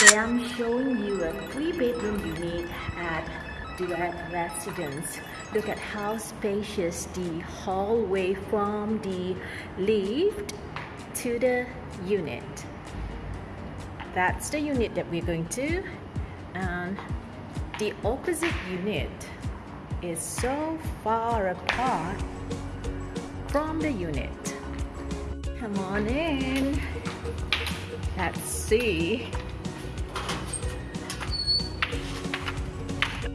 Today I'm showing you a three bedroom unit at Duet Residence. Look at how spacious the hallway from the lift to the unit. That's the unit that we're going to and the opposite unit is so far apart from the unit. Come on in. Let's see.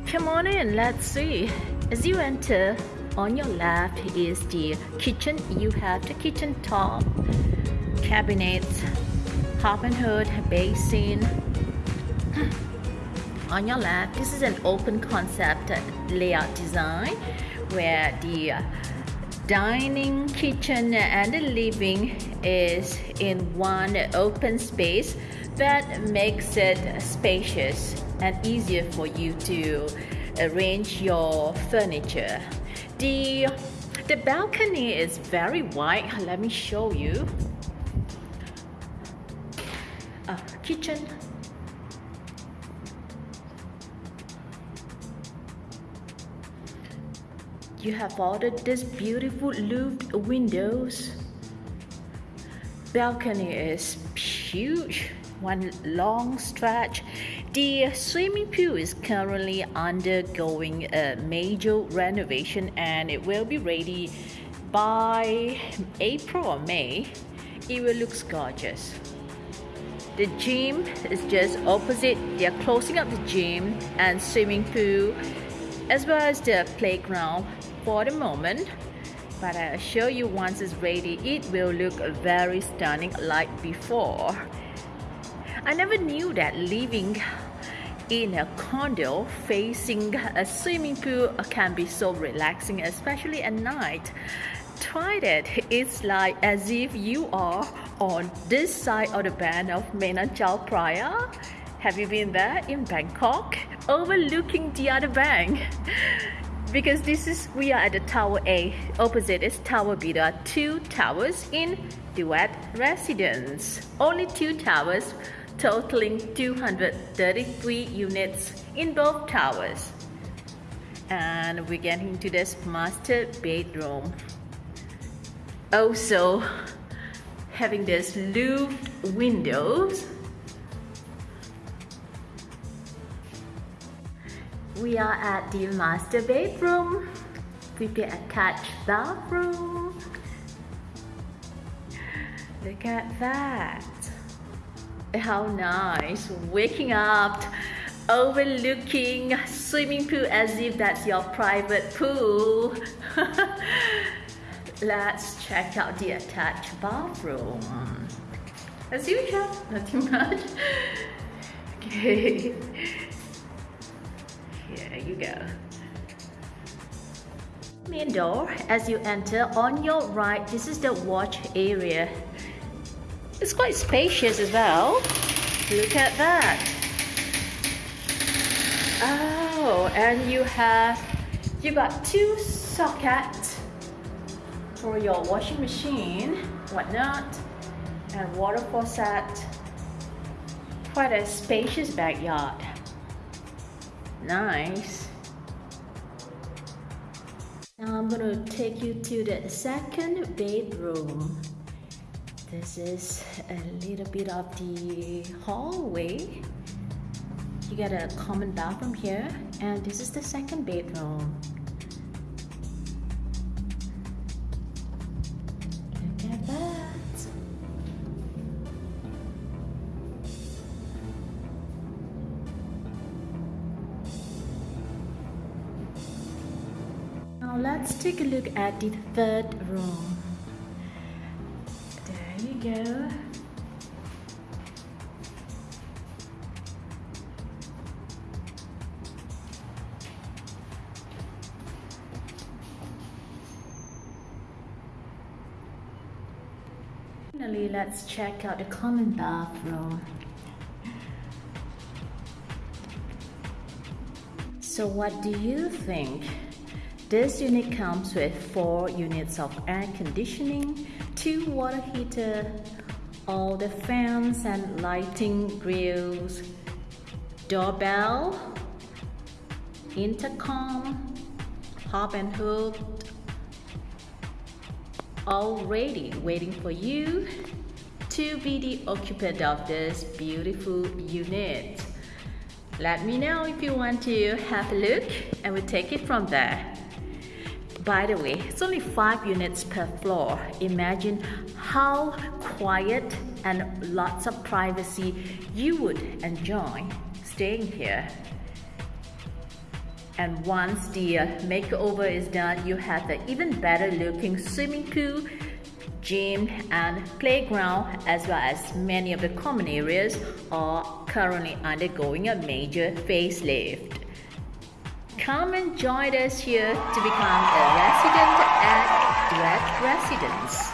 Come on in, let's see. As you enter, on your left is the kitchen. You have the kitchen top, cabinets, top and hood, basin. On your left, this is an open concept layout design where the dining, kitchen, and the living is in one open space that makes it spacious and easier for you to arrange your furniture. The, the balcony is very wide. Let me show you. Uh, kitchen. You have ordered this beautiful louvered windows. Balcony is huge, one long stretch the swimming pool is currently undergoing a major renovation and it will be ready by April or May. It will look gorgeous. The gym is just opposite. They are closing up the gym and swimming pool as well as the playground for the moment. But I assure you once it's ready, it will look very stunning like before. I never knew that living in a condo facing a swimming pool can be so relaxing, especially at night. Try it. It's like as if you are on this side of the band of Menam Chao Phraya. Have you been there in Bangkok? Overlooking the other bank. because this is we are at the tower A. Opposite is tower B. There are two towers in Duet Residence. Only two towers totaling 233 units in both towers. And we get into this master bedroom. Also, having this louvered windows. We are at the master bedroom with the attached bathroom. Look at that. How nice. Waking up, overlooking swimming pool as if that's your private pool. Let's check out the attached bathroom. As usual, nothing much. Okay. Here you go. Main door, as you enter on your right, this is the watch area it's quite spacious as well. Look at that. Oh, and you have, you got two sockets for your washing machine, whatnot, and water faucet. Quite a spacious backyard. Nice. Now I'm gonna take you to the second bedroom. This is a little bit of the hallway. You get a common bathroom here and this is the second bedroom. Look at that. Now let's take a look at the third room go. Finally, let's check out the common bathroom. So what do you think? This unit comes with 4 units of air conditioning, two water heater, all the fans and lighting grills, doorbell, intercom, hob and hood, all ready waiting for you to be the occupant of this beautiful unit. Let me know if you want to have a look and we'll take it from there. By the way, it's only 5 units per floor. Imagine how quiet and lots of privacy you would enjoy staying here. And once the uh, makeover is done, you have an even better looking swimming pool, gym and playground as well as many of the common areas are currently undergoing a major facelift. Come and join us here to become a resident at Duet Residence.